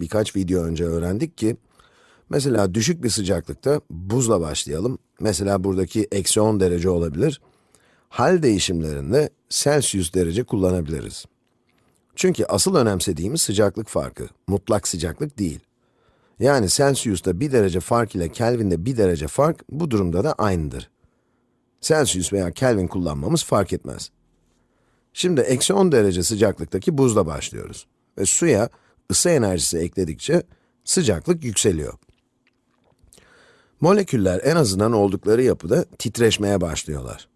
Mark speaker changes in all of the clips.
Speaker 1: birkaç video önce öğrendik ki, mesela düşük bir sıcaklıkta buzla başlayalım. Mesela buradaki eksi 10 derece olabilir. Hal değişimlerinde Celsius derece kullanabiliriz. Çünkü asıl önemsediğimiz sıcaklık farkı, mutlak sıcaklık değil. Yani Celsius'ta 1 derece fark ile Kelvin'de 1 derece fark, bu durumda da aynıdır. Celsius veya Kelvin kullanmamız fark etmez. Şimdi eksi 10 derece sıcaklıktaki buzla başlıyoruz. Ve suya ısı enerjisi ekledikçe sıcaklık yükseliyor. Moleküller en azından oldukları yapıda titreşmeye başlıyorlar.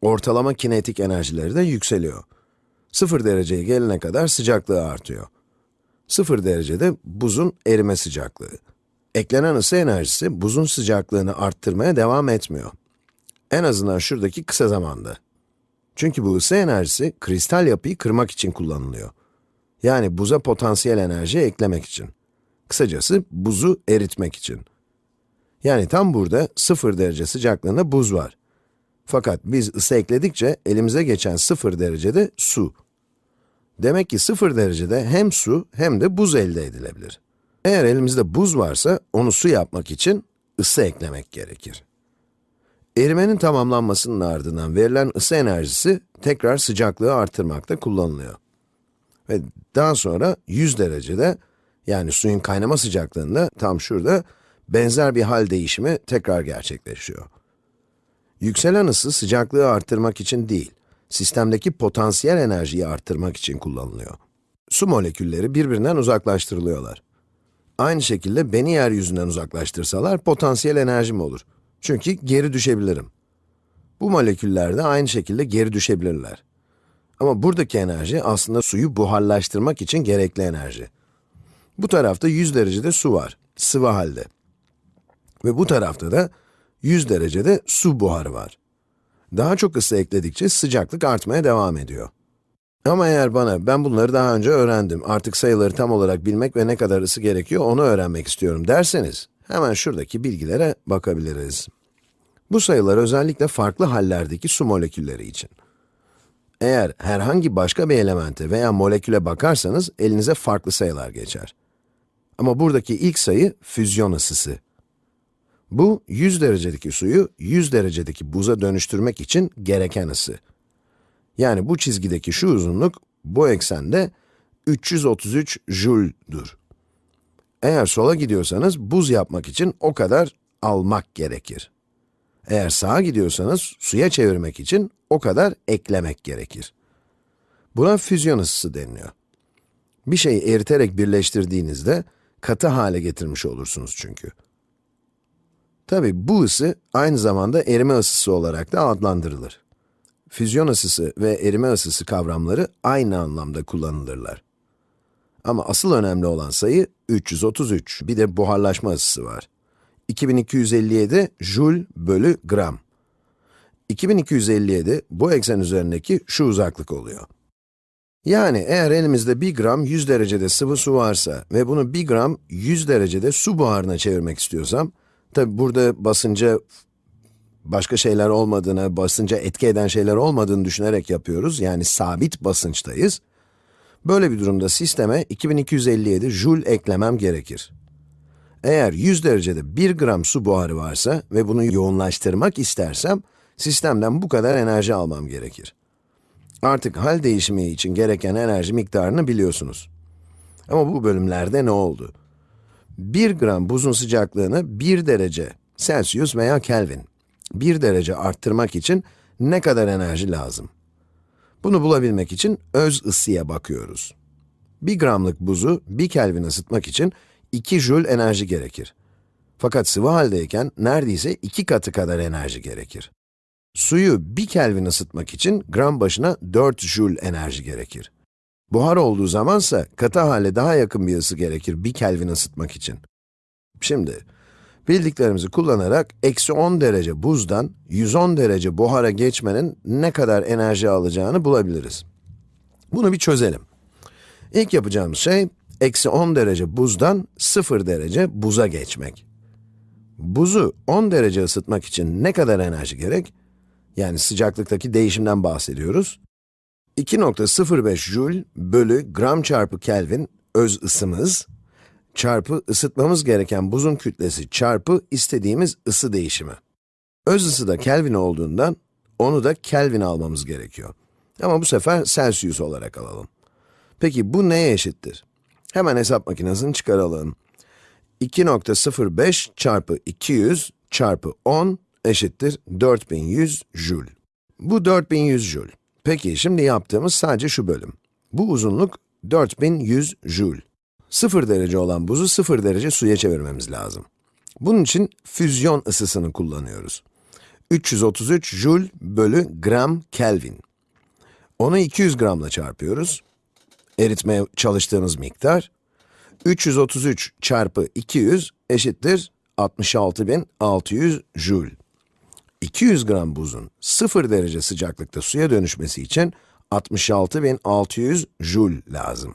Speaker 1: Ortalama kinetik enerjileri de yükseliyor. 0 dereceye gelene kadar sıcaklığı artıyor. 0 derecede buzun erime sıcaklığı. Eklenen ısı enerjisi buzun sıcaklığını arttırmaya devam etmiyor. En azından şuradaki kısa zamanda. Çünkü bu ısı enerjisi kristal yapıyı kırmak için kullanılıyor. Yani buza potansiyel enerji eklemek için. Kısacası buzu eritmek için. Yani tam burada 0 derece sıcaklığında buz var. Fakat biz ısı ekledikçe elimize geçen 0 derecede su. Demek ki 0 derecede hem su hem de buz elde edilebilir. Eğer elimizde buz varsa onu su yapmak için ısı eklemek gerekir. Erimenin tamamlanmasının ardından verilen ısı enerjisi tekrar sıcaklığı artırmakta kullanılıyor. Ve daha sonra 100 derecede, yani suyun kaynama sıcaklığında tam şurada benzer bir hal değişimi tekrar gerçekleşiyor. Yükselen ısı sıcaklığı arttırmak için değil, sistemdeki potansiyel enerjiyi arttırmak için kullanılıyor. Su molekülleri birbirinden uzaklaştırılıyorlar. Aynı şekilde beni yeryüzünden uzaklaştırsalar potansiyel enerjim olur. Çünkü geri düşebilirim. Bu moleküller de aynı şekilde geri düşebilirler. Ama buradaki enerji aslında suyu buharlaştırmak için gerekli enerji. Bu tarafta 100 derecede su var, sıvı halde. Ve bu tarafta da 100 derecede su buharı var. Daha çok ısı ekledikçe sıcaklık artmaya devam ediyor. Ama eğer bana, ben bunları daha önce öğrendim, artık sayıları tam olarak bilmek ve ne kadar ısı gerekiyor onu öğrenmek istiyorum derseniz, hemen şuradaki bilgilere bakabiliriz. Bu sayılar özellikle farklı hallerdeki su molekülleri için. Eğer herhangi başka bir elemente veya moleküle bakarsanız, elinize farklı sayılar geçer. Ama buradaki ilk sayı, füzyon ısısı. Bu, 100 derecedeki suyu 100 derecedeki buza dönüştürmek için gereken ısı. Yani bu çizgideki şu uzunluk, bu eksende 333 Joule'dur. Eğer sola gidiyorsanız, buz yapmak için o kadar almak gerekir. Eğer sağa gidiyorsanız, suya çevirmek için o kadar eklemek gerekir. Buna füzyon ısısı deniliyor. Bir şeyi eriterek birleştirdiğinizde, katı hale getirmiş olursunuz çünkü. Tabi bu ısı, aynı zamanda erime ısısı olarak da adlandırılır. Füzyon ısısı ve erime ısısı kavramları aynı anlamda kullanılırlar. Ama asıl önemli olan sayı 333, bir de buharlaşma ısısı var. 2257 joule bölü gram. 2257, bu eksen üzerindeki şu uzaklık oluyor. Yani eğer elimizde 1 gram 100 derecede sıvı su varsa ve bunu 1 gram 100 derecede su buharına çevirmek istiyorsam, tabi burada basınca başka şeyler olmadığını, basınca etki eden şeyler olmadığını düşünerek yapıyoruz, yani sabit basınçtayız. Böyle bir durumda sisteme 2257 joule eklemem gerekir. Eğer 100 derecede 1 gram su buharı varsa ve bunu yoğunlaştırmak istersem, sistemden bu kadar enerji almam gerekir. Artık hal değişimi için gereken enerji miktarını biliyorsunuz. Ama bu bölümlerde ne oldu? 1 gram buzun sıcaklığını 1 derece Celsius veya Kelvin, 1 derece arttırmak için ne kadar enerji lazım? Bunu bulabilmek için öz ısıya bakıyoruz. 1 gramlık buzu 1 Kelvin ısıtmak için 2 joule enerji gerekir. Fakat sıvı haldeyken neredeyse 2 katı kadar enerji gerekir. Suyu 1 Kelvin ısıtmak için gram başına 4 joule enerji gerekir. Buhar olduğu zamansa katı hale daha yakın bir ısı gerekir 1 Kelvin ısıtmak için. Şimdi, bildiklerimizi kullanarak eksi 10 derece buzdan 110 derece buhara geçmenin ne kadar enerji alacağını bulabiliriz. Bunu bir çözelim. İlk yapacağımız şey, eksi 10 derece buzdan 0 derece buza geçmek. Buzu 10 derece ısıtmak için ne kadar enerji gerek? Yani sıcaklıktaki değişimden bahsediyoruz. 2.05 joule bölü gram çarpı Kelvin öz ısımız çarpı ısıtmamız gereken buzun kütlesi çarpı istediğimiz ısı değişimi. Öz ısı da Kelvin olduğundan onu da Kelvin almamız gerekiyor. Ama bu sefer Celsius olarak alalım. Peki bu neye eşittir? Hemen hesap makinesini çıkaralım. 2.05 çarpı 200 çarpı 10 eşittir 4100 joule. Bu 4100 joule. Peki şimdi yaptığımız sadece şu bölüm. Bu uzunluk 4100 joule. 0 derece olan buzu 0 derece suya çevirmemiz lazım. Bunun için füzyon ısısını kullanıyoruz. 333 joule bölü gram Kelvin. Onu 200 gramla çarpıyoruz. Eritmeye çalıştığımız miktar. 333 çarpı 200 eşittir 66.600 joule. 200 gram buzun 0 derece sıcaklıkta suya dönüşmesi için 66.600 joule lazım.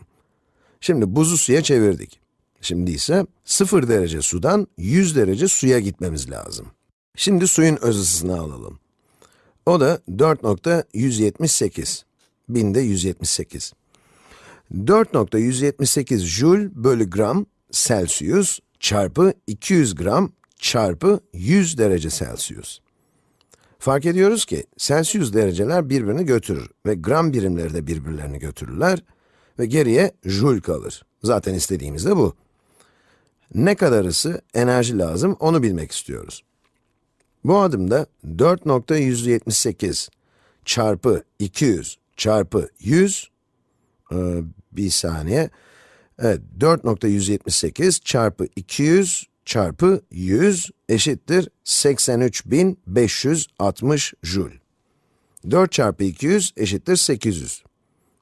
Speaker 1: Şimdi buzu suya çevirdik. Şimdi ise 0 derece sudan 100 derece suya gitmemiz lazım. Şimdi suyun öz ısısını alalım. O da 4.178. Binde 178. 4.178 joule bölü gram Celsius çarpı 200 gram çarpı 100 derece Celsius. Fark ediyoruz ki Celsius dereceler birbirini götürür ve gram birimleri de birbirlerini götürürler ve geriye joule kalır. Zaten istediğimiz de bu. Ne kadar ısı, enerji lazım onu bilmek istiyoruz. Bu adımda 4.178 çarpı 200 çarpı 100, ee, bir saniye, evet 4.178 çarpı 200 çarpı 100 eşittir 83.560 joule. 4 çarpı 200 eşittir 800.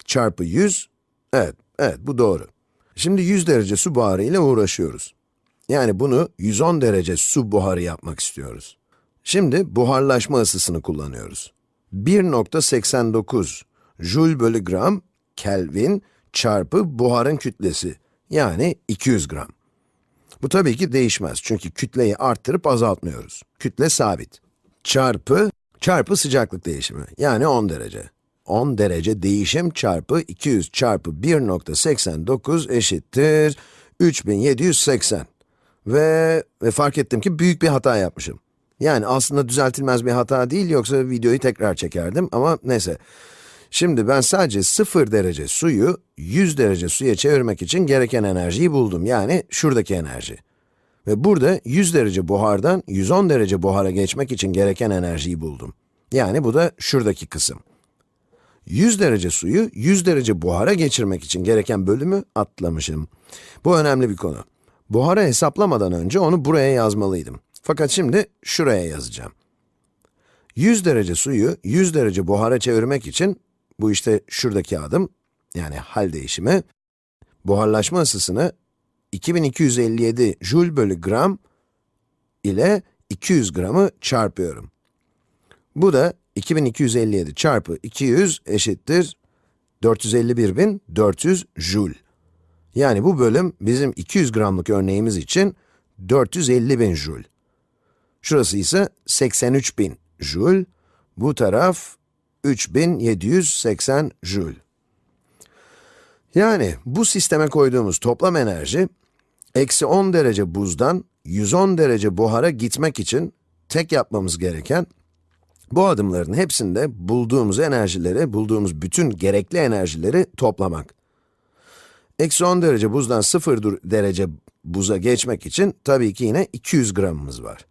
Speaker 1: Çarpı 100, evet, evet bu doğru. Şimdi 100 derece su buharı ile uğraşıyoruz. Yani bunu 110 derece su buharı yapmak istiyoruz. Şimdi buharlaşma ısısını kullanıyoruz. 1.89 joule bölü gram Kelvin çarpı buharın kütlesi, yani 200 gram. Bu tabii ki değişmez çünkü kütleyi arttırıp azaltmıyoruz. Kütle sabit. Çarpı, çarpı sıcaklık değişimi, yani 10 derece. 10 derece değişim çarpı 200 çarpı 1.89 eşittir 3780. Ve, ve fark ettim ki büyük bir hata yapmışım. Yani aslında düzeltilmez bir hata değil, yoksa videoyu tekrar çekerdim ama neyse. Şimdi ben sadece 0 derece suyu 100 derece suya çevirmek için gereken enerjiyi buldum. Yani şuradaki enerji. Ve burada 100 derece buhardan 110 derece buhara geçmek için gereken enerjiyi buldum. Yani bu da şuradaki kısım. 100 derece suyu 100 derece buhara geçirmek için gereken bölümü atlamışım. Bu önemli bir konu. Buhara hesaplamadan önce onu buraya yazmalıydım. Fakat şimdi şuraya yazacağım. 100 derece suyu 100 derece buhara çevirmek için bu işte şuradaki adım, yani hal değişimi, buharlaşma ısısını 2257 joule bölü gram ile 200 gramı çarpıyorum. Bu da 2257 çarpı 200 eşittir 451.400 joule. Yani bu bölüm bizim 200 gramlık örneğimiz için 450.000 joule. Şurası ise 83.000 joule. Bu taraf 3780 joule. Yani bu sisteme koyduğumuz toplam enerji, eksi 10 derece buzdan 110 derece buhara gitmek için tek yapmamız gereken, bu adımların hepsinde bulduğumuz enerjileri, bulduğumuz bütün gerekli enerjileri toplamak. Eksi 10 derece buzdan 0 derece buza geçmek için tabii ki yine 200 gramımız var.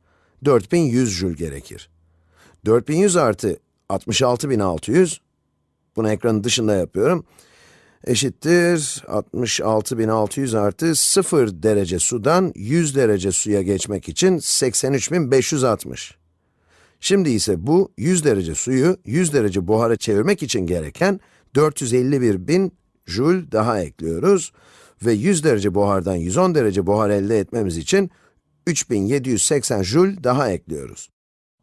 Speaker 1: 4100 joule gerekir. 4100 artı 66.600, bunu ekranın dışında yapıyorum, eşittir 66.600 artı 0 derece sudan 100 derece suya geçmek için 83.560. Şimdi ise bu 100 derece suyu 100 derece buhara çevirmek için gereken 451.000 joule daha ekliyoruz ve 100 derece buhardan 110 derece buhar elde etmemiz için 3780 joule daha ekliyoruz.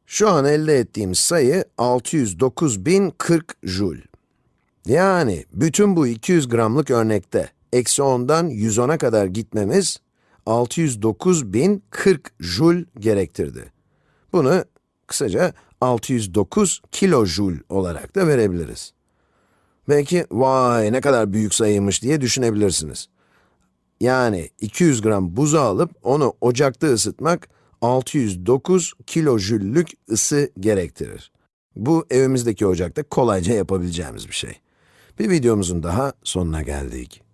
Speaker 1: Şu an elde ettiğimiz sayı 609.040 joule. Yani bütün bu 200 gramlık örnekte eksi 10'dan 110'a kadar gitmemiz 609.040 joule gerektirdi. Bunu kısaca 609 kilojoule olarak da verebiliriz. Belki, vay ne kadar büyük sayıymış diye düşünebilirsiniz. yani 200 gram buzu alıp onu ocakta ısıtmak 609 kilojüllük ısı gerektirir. Bu evimizdeki ocakta kolayca yapabileceğimiz bir şey. Bir videomuzun daha sonuna geldik.